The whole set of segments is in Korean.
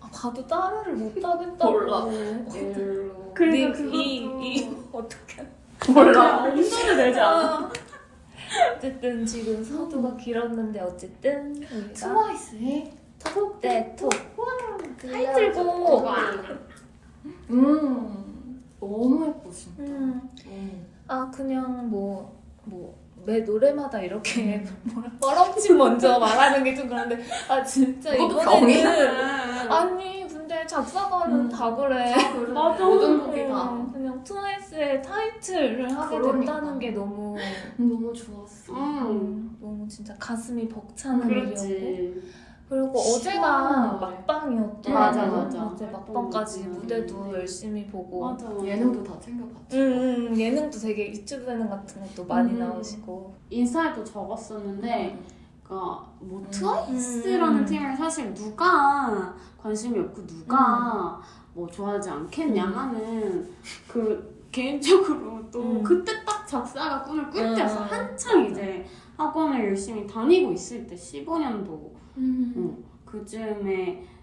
아, 봐도 따라를 못 하겠다고. 몰라. 그러니까 네, 이, 그것도- 이 어떻게? 몰라. 엄두를 내지 않아. 어쨌든 지금 서두가 길었는데 어쨌든 트와이스의 톡대톡 타이틀곡. 음 너무 예뻐 진짜. 음. 음. 아 그냥 뭐 뭐 매 노래마다 이렇게 뭐라 뻘엄치 먼저 말하는 게 좀 그런데 아 진짜 이번에는 아니 근데 작사가는 음. 다 그래 맞아. 모든 곡이 다 음, 그냥 트와이스의 타이틀을 하게 그러니까. 됐다는 게 너무 너무 좋았어. 음. 너무 진짜 가슴이 벅차는 일이었고. 그리고 어제가 시원하네. 막방이었던 맞아, 맞아. 어제 막방까지 맞아. 무대도 열심히 보고 맞아. 예능도 다 챙겨봤지. 음, 음, 예능도 되게 유튜브 예능 같은 것도 많이 음. 나오시고 인스타에도 적었었는데, 그니까 뭐 음. 트와이스라는 음. 팀을 사실 누가 관심이 없고 누가 뭐 좋아하지 않겠냐 음. 하는 그 개인적으로 또 음. 그때 딱 작사가 꿈을 꿀 음. 때였어. 한창 이제 학원을 열심히 다니고 있을 때 15년도 음. 어, 그쯤에 딱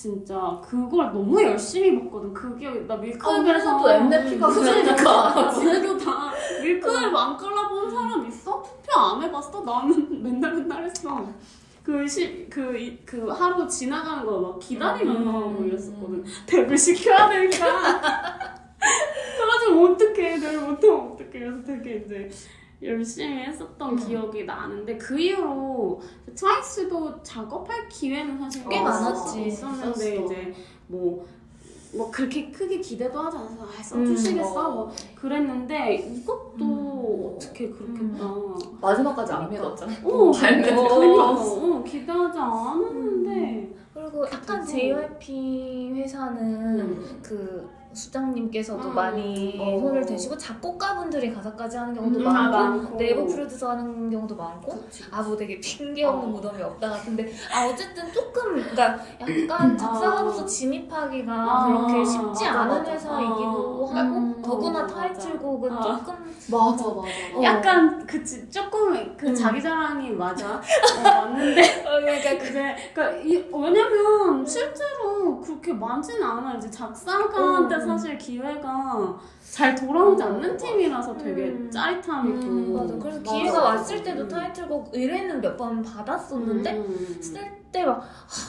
진짜 그걸 너무 열심히 봤거든. 그 기억이 나 밀크업에서 또 엠넷피가 그러니까. 그래도 다 밀크업 안 깔아본 사람 있어? 투표 안 해봤어? 나는 맨날 맨날 했어. 그, 시, 그, 이- 그 하루 지나가는 거 막 기다리면서 음. 이랬었거든. 덱을 시켜야 되니까. 그래가지고 어떡해. 내일 못하면 어떡해. 그래서 되게 이제 열심히 했었던 음. 기억이 나는데 그 이후로 트와이스도 작업할 기회는 사실 꽤 많았지. 있었는데 있었어. 이제 뭐, 뭐 그렇게 크게 기대도 하지 않아서 아, 써주시겠어? 음, 뭐 그랬는데 이것도 음. 어떻게 그렇겠다. 마지막까지 안 믿었잖아. 오, 발매 어, 들어갔어. 어, 기대하지 않았는데. 그리고 약간 JYP 회사는 음. 그 수장님께서도 음. 많이 어. 손을 대시고 작곡가분들이 가사까지 하는 경우도 음, 많고 많고. 내부 프로듀서 하는 경우도 많고 그치. 아 뭐 되게 핑계 없는 어. 무덤이 없다 같은데 아 어쨌든 조금 그러니까 약간 작사가로서 아. 진입하기가 아, 그렇게 쉽지 맞아, 않은 맞아. 회사이기도 아. 하고 음, 더구나 어, 타이틀곡은. 조금 맞아 맞아. 어. 약간 그치 조금 그 음. 자기 자랑이 맞아 어, 맞는데 어, 그러니까 그 이제 그러니까 이, 왜냐면 실제로 그렇게 많지는 않아 이제 작사가한테 음. 사실 기회가 잘 돌아오지 않는. 팀이라서 되게 음. 짜릿함이 음, 또 맞아 그래서 기회가 맞아. 왔을 때도 타이틀곡 의뢰는 몇 번 받았었는데 음. 쓸때막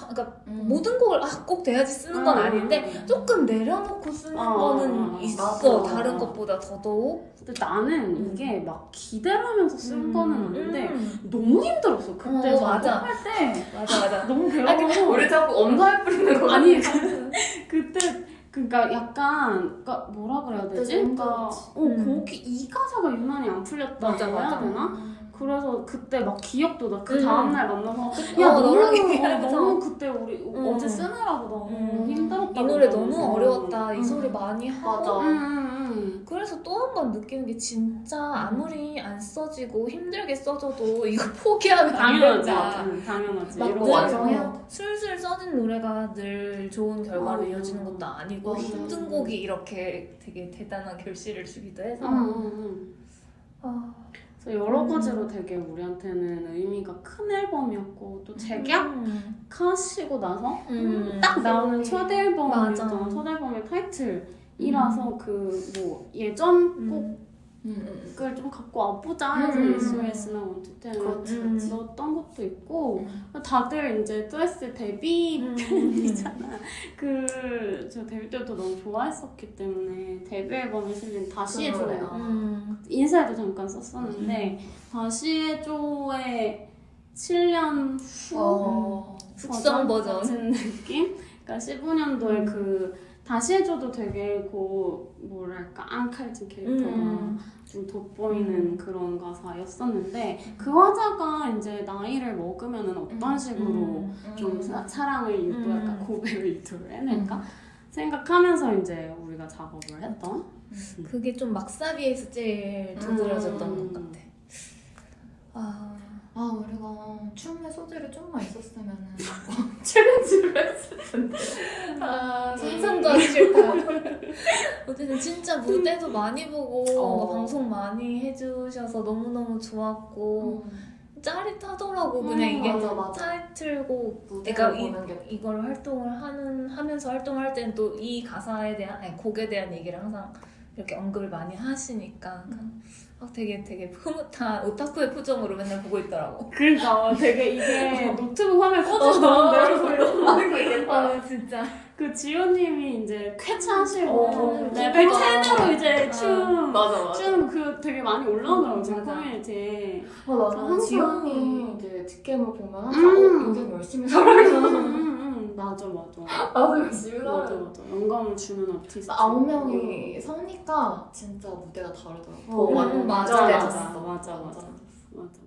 그러니까 음. 모든 곡을 아, 꼭 돼야지 쓰는 건 음. 아닌데 조금 내려놓고 쓰는 어, 거는 어, 있어 맞아. 다른 것보다 더더욱 근데 나는 음. 이게 막 기대를 하면서 쓴 거는 아닌데 음. 너무 힘들었어 그때 어, 맞아. 작업할 때 맞아 맞아 너무 아니, 괴로워서 우리 자꾸 엄살 뿌리는 거 아니 그때 그러니까 약간 그러니까 뭐라 그래야 되지? 그때 좀 그러니까. 어 음. 거기 이 가사가 유난히 안 풀렸다 맞아, 고 해야 맞아. 되나? 그래서 그때 막 기억도 나그 음. 다음날 만나서 어, 야 너무 너랑 어. 너무 그때 우리 음. 어제 쓰느라고 너무 음. 힘들었다 이 노래 너무 어려웠다 이 소리 많이 하고 맞아. 음, 음, 그래서 또 한 번 느끼는 게 진짜 아무리 안 써지고 힘들게 써줘도 이거 포기하면 음. 안 당연하지 된다 응, 당연하지 막 이런 늘, 완성해야 어, 술술 써진 노래가 늘 좋은 결과로 어. 이어지는 것도 아니고 맞아. 힘든 곡이 이렇게 되게 대단한 결실을 주기도 해서 응, 응, 응. 아, 그래서 여러 음. 가지로 되게 우리한테는 의미가 큰 앨범이었고 또 재계약하시고 음. 나서 음. 딱 나오는 첫 앨범이었잖아. 첫 앨범의 타이틀 이라서 그 뭐 예전 곡을 음. 좀 갖고 와보자 해서 음. 예스웨스나 원투텐을 그렇지, 음. 넣었던 것도 있고 다들 이제 뚜에스 데뷔 음. 팬이잖아. 그저 데뷔 때부터 너무 좋아했었기 때문에 데뷔 앨범에 실린 다시 해줘 그러네요. 음. 인사에도 잠깐 썼었는데 다시 해줘의 7년 후 어, 숙성 버전. 같은 느낌? 그러니까 15년도에 음. 그 다시 해줘도 되게 그 뭐랄까 앙칼진 캐릭터가 음. 좀 돋보이는 음. 그런 가사였었는데 그 화자가 이제 나이를 먹으면은 어떤 음. 식으로 음. 좀 사, 사랑을 유도할까 음. 고백을 유도를 해낼까 생각하면서 이제 우리가 작업을 했던 그게 좀 막사비에서 제일 두드러졌던 음. 것 같아. 아, 아 우리가 춤의 소질이 좀만 있었으면은 챌린지를 했을 텐데. 아 상상도 하기 싫다. 어쨌든 진짜 무대도 많이 보고 어. 뭐 방송 많이 해주셔서 너무 너무 좋았고 짜릿하더라고. 음, 그냥 이게 맞아, 맞아. 무대를 그러니까 이, 이걸 활동을 하는 하면서 활동할 때는 또 이 가사에 대한 아니, 곡에 대한 얘기를 항상 이렇게 언급을 많이 하시니까 아, 되게 되게 흐뭇한 오타쿠의 표정으로 맨날 보고 있더라고. 그러니까 되게 이게 노트북 화면 거 있겠다. 아 진짜. 그 지호님이 이제 쾌차하시고 어, 레벨 진짜. 10으로 이제 아, 춤 맞아 맞아. 춤그 되게 많이 올라오더라고요 제 맞아. 커뮤니티에 아, 맞아. 지연이 이제 뒷캠을 보면 항상 음. 어, 인생 열심히 음, 살아요. 음, 음, 맞아 맞아. 나도 열심히 맞아. 맞아. 영감을 주는 아티스트. 아홉 명이 서니까? 진짜 무대가 다르더라고. 어, 완전 맞아, 인정해줬어. 맞아, 맞아, 맞아. 맞아